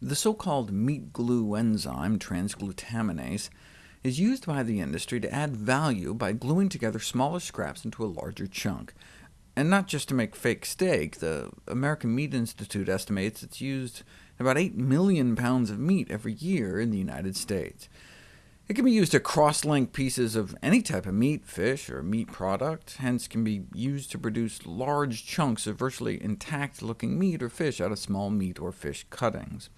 The so-called meat glue enzyme, transglutaminase, is used by the industry to add value by gluing together smaller scraps into a larger chunk. And not just to make fake steak, the American Meat Institute estimates it's used about 8 million pounds of meat every year in the United States. It can be used to cross-link pieces of any type of meat, fish, or meat product, hence can be used to produce large chunks of virtually intact-looking meat or fish out of small meat or fish cuttings.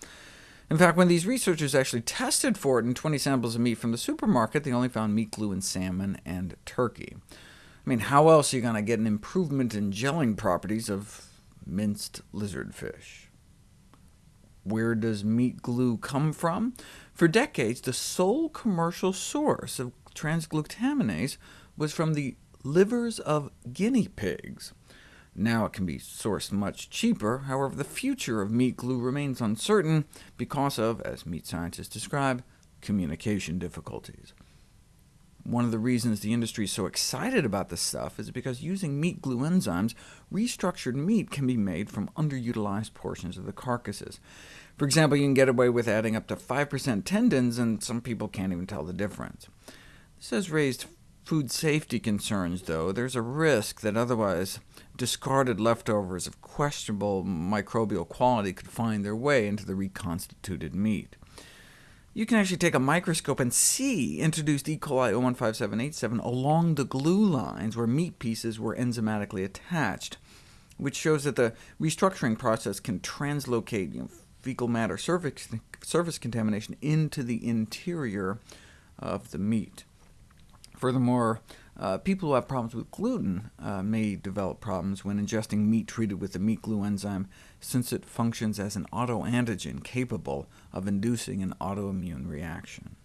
In fact, when these researchers actually tested for it in 20 samples of meat from the supermarket, they only found meat glue in salmon and turkey. I mean, how else are you going to get an improvement in gelling properties of minced lizard fish? Where does meat glue come from? For decades, the sole commercial source of transglutaminase was from the livers of guinea pigs. Now it can be sourced much cheaper, however the future of meat glue remains uncertain because of, as meat scientists describe, communication difficulties. One of the reasons the industry is so excited about this stuff is because using meat glue enzymes, restructured meat can be made from underutilized portions of the carcasses. For example, you can get away with adding up to 5% tendons, and some people can't even tell the difference. This has raised food safety concerns, though. There's a risk that otherwise discarded leftovers of questionable microbial quality could find their way into the reconstituted meat. You can actually take a microscope and see introduced E. coli O157:H7 along the glue lines where meat pieces were enzymatically attached, which shows that the restructuring process can translocate you know, fecal matter surface, surface contamination into the interior of the meat. Furthermore, uh, people who have problems with gluten uh, may develop problems when ingesting meat treated with the meat glue enzyme, since it functions as an autoantigen capable of inducing an autoimmune reaction.